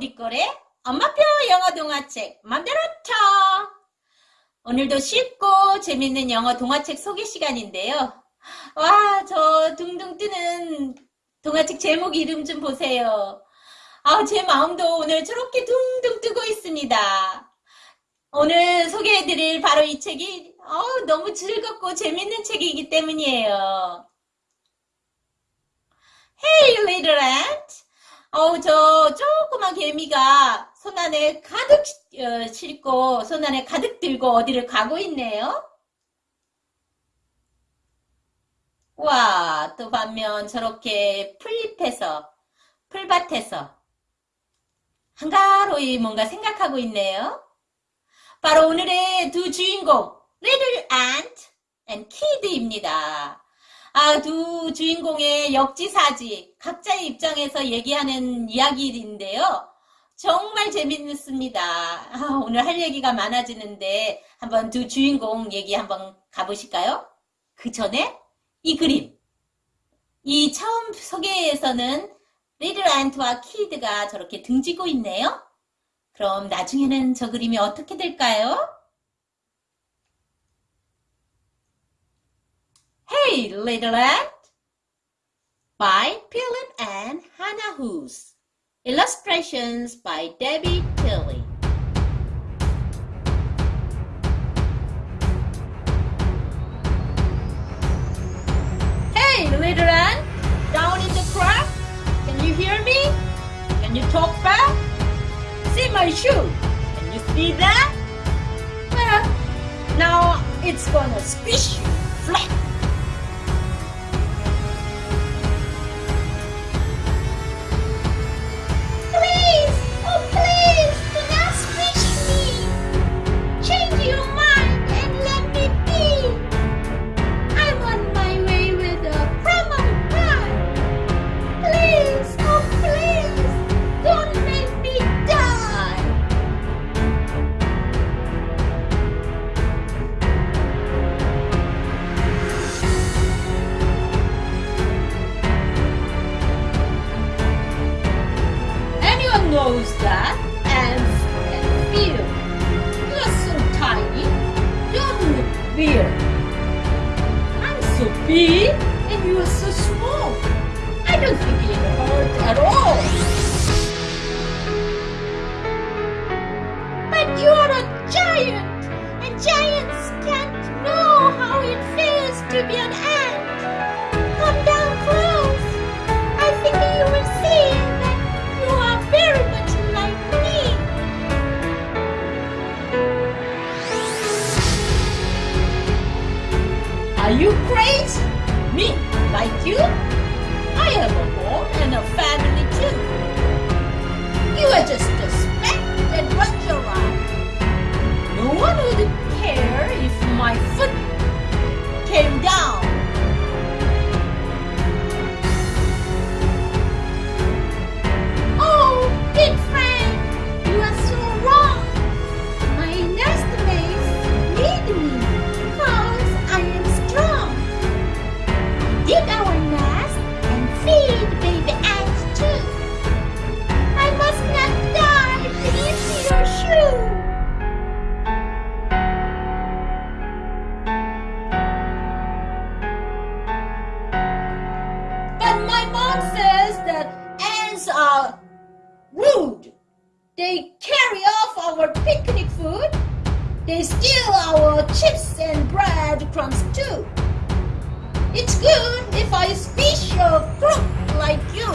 니꼬의 엄마표 영어 동화책 맘대로 쳐! 오늘도 쉽고 재밌는 영어 동화책 소개 시간인데요. 와, 저 둥둥 뜨는 동화책 제목 이름 좀 보세요. 아, 제 마음도 오늘 저렇게 둥둥 뜨고 있습니다. 오늘 소개해드릴 바로 이 책이 어, 너무 즐겁고 재밌는 책이기 때문이에요. Hey, little ant! 어우, 저 조그만 개미가 손 안에 가득 어, 싣고 손 안에 가득 들고 어디를 가고 있네요. 와, 또 반면 저렇게 풀잎에서, 풀밭에서 한가로이 뭔가 생각하고 있네요. 바로 오늘의 두 주인공, Little Ant and Kid입니다. 아, 두 주인공의 역지사지, 각자의 입장에서 얘기하는 이야기인데요. 정말 재밌습니다. 아, 오늘 할 얘기가 많아지는데 한번 두 주인공 얘기 한번 가보실까요? 그 전에 이 그림. 이 처음 소개에서는 리들 안트와 키드가 저렇게 등지고 있네요. 그럼 나중에는 저 그림이 어떻게 될까요? Hey, little ant! By Philip and Hannah Hoos. Illustrations by Debbie Tilley. Hey, little ant! Down in the crack? Can you hear me? Can you talk back? See my shoe? Can you see that? Well, now it's gonna squish you flat. So big and you're so small. I don't think it hurt at all. They carry off our picnic food. They steal our chips and bread crumbs too. It's good if I squish a crook like you.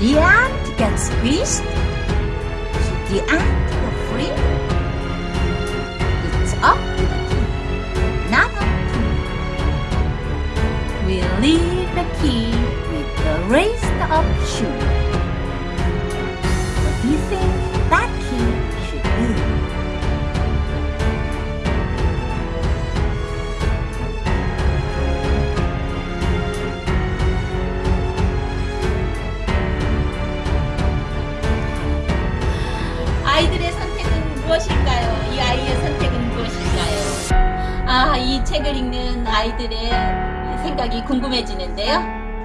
The ant gets squeezed? The ant go free? It's up to the king, not up to me. We leave the key with the raised up shoe. What do you think 이 책을 읽는 아이들의 생각이 궁금해지는데요.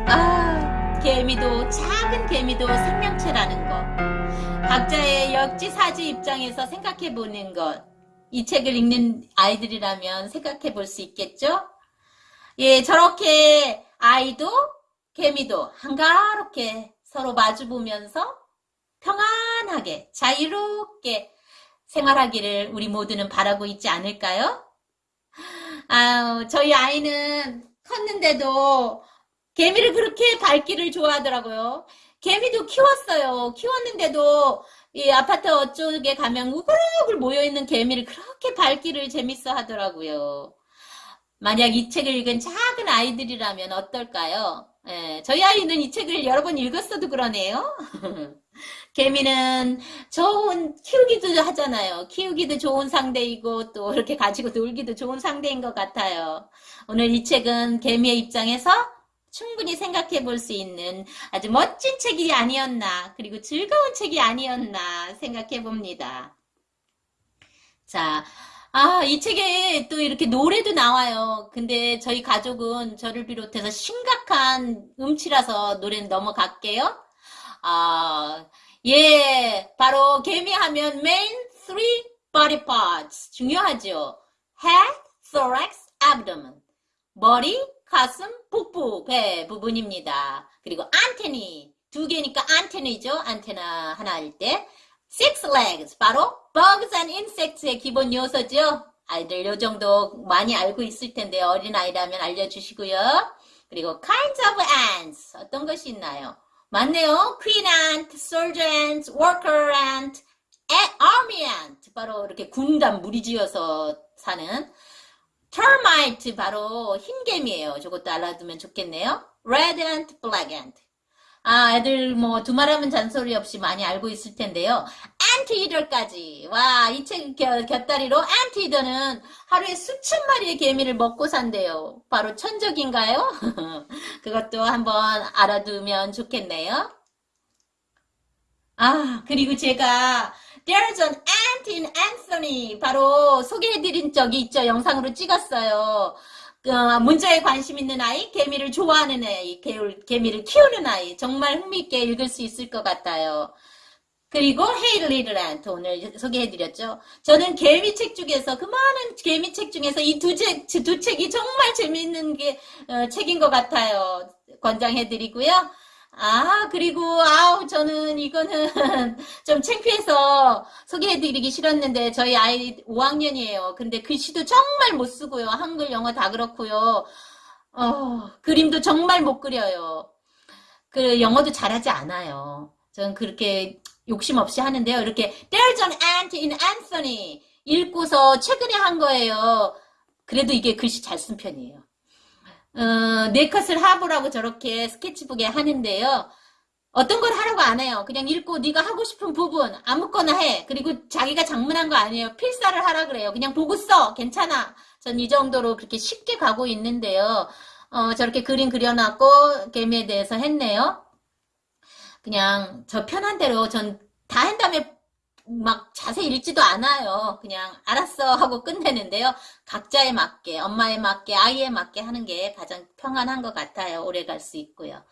아, 개미도, 작은 개미도 생명체라는 것. 각자의 역지사지 입장에서 생각해 보는 것. 이 책을 읽는 아이들이라면 생각해 볼 수 있겠죠? 예, 저렇게 아이도 개미도 한가롭게 서로 마주 보면서 평안하게 자유롭게 생활하기를 우리 모두는 바라고 있지 않을까요? 아, 저희 아이는 컸는데도 개미를 그렇게 밟기를 좋아하더라고요. 개미도 키웠어요. 키웠는데도 이 아파트 어쪽에 가면 우글우글 모여있는 개미를 그렇게 밟기를 재밌어 하더라고요. 만약 이 책을 읽은 작은 아이들이라면 어떨까요? 예, 저희 아이는 이 책을 여러 번 읽었어도 그러네요. 개미는 좋은, 키우기도 하잖아요. 키우기도 좋은 상대이고 또 이렇게 가지고 놀기도 좋은 상대인 것 같아요. 오늘 이 책은 개미의 입장에서 충분히 생각해 볼 수 있는 아주 멋진 책이 아니었나, 그리고 즐거운 책이 아니었나 생각해 봅니다. 자, 아, 이 책에 또 이렇게 노래도 나와요. 근데 저희 가족은 저를 비롯해서 심각한 음치라서 노래는 넘어갈게요. 아, 예, 바로 개미하면 main three body parts 중요하죠. head, thorax, abdomen. 머리, 가슴, 복부, 배 부분입니다. 그리고 안테니 두 개니까 안테나이죠. 안테나 하나일 때. Six legs 바로 bugs and insects의 기본 요소죠. 아이들 요 정도 많이 알고 있을 텐데 어린 아이라면 알려주시고요. 그리고 kinds of ants 어떤 것이 있나요? 맞네요. queen ant, soldier ant, worker ant, army ant 바로 이렇게 군단 무리지어서 사는 termite 바로 흰개미예요. 저것도 알아두면 좋겠네요. red ant, black ant 아, 애들 뭐 두말하면 잔소리 없이 많이 알고 있을 텐데요. 안티이더까지. 와, 이 책 곁다리로 안티이더는 하루에 수천 마리의 개미를 먹고 산대요. 바로 천적인가요? 그것도 한번 알아두면 좋겠네요. 아, 그리고 제가 There's an ant in Anthony 바로 소개해드린 적이 있죠. 영상으로 찍었어요. 어, 문자에 관심 있는 아이, 개미를 좋아하는 아이, 개미를 키우는 아이 정말 흥미있게 읽을 수 있을 것 같아요. 그리고 Ant 오늘 소개해드렸죠. 저는 개미 책 중에서 그 많은 개미 책 중에서 이 두 책, 두 책이 정말 재미있는 게 어, 책인 것 같아요. 권장해드리고요. 아, 그리고, 아우, 저는 이거는 좀 창피해서 소개해드리기 싫었는데, 저희 아이 5학년이에요. 근데 글씨도 정말 못 쓰고요. 한글, 영어 다 그렇고요. 어, 그림도 정말 못 그려요. 그, 영어도 잘하지 않아요. 저는 그렇게 욕심 없이 하는데요. 이렇게, There's an ant in Anthony. 읽고서 최근에 한 거예요. 그래도 이게 글씨 잘 쓴 편이에요. 어, 네 컷을 하보라고 저렇게 스케치북에 하는데요. 어떤 걸 하라고 안 해요. 그냥 읽고 네가 하고 싶은 부분 아무거나 해. 그리고 자기가 장문한 거 아니에요. 필사를 하라 그래요. 그냥 보고 써. 괜찮아. 전 이 정도로 그렇게 쉽게 가고 있는데요. 어, 저렇게 그림 그려놨고 개미에 대해서 했네요. 그냥 저 편한 대로 전 다 한 다음에 막 자세히 읽지도 않아요. 그냥 알았어 하고 끝내는데요. 각자에 맞게, 엄마에 맞게, 아이에 맞게 하는 게 가장 평안한 것 같아요. 오래 갈 수 있고요.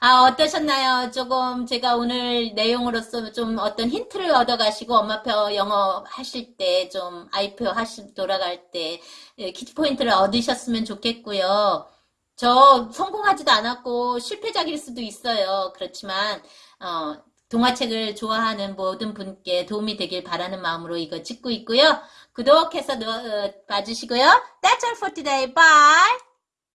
아, 어떠셨나요? 조금 제가 오늘 내용으로서 좀 어떤 힌트를 얻어 가시고 엄마표 영어 하실 때 좀 아이표 하시 돌아갈 때 예, 키포인트를 얻으셨으면 좋겠고요. 저 성공하지도 않았고 실패작일 수도 있어요. 그렇지만 어, 동화책을 좋아하는 모든 분께 도움이 되길 바라는 마음으로 이거 찍고 있고요. 구독해서 넣어- 어, 봐주시고요. That's all for today. Bye!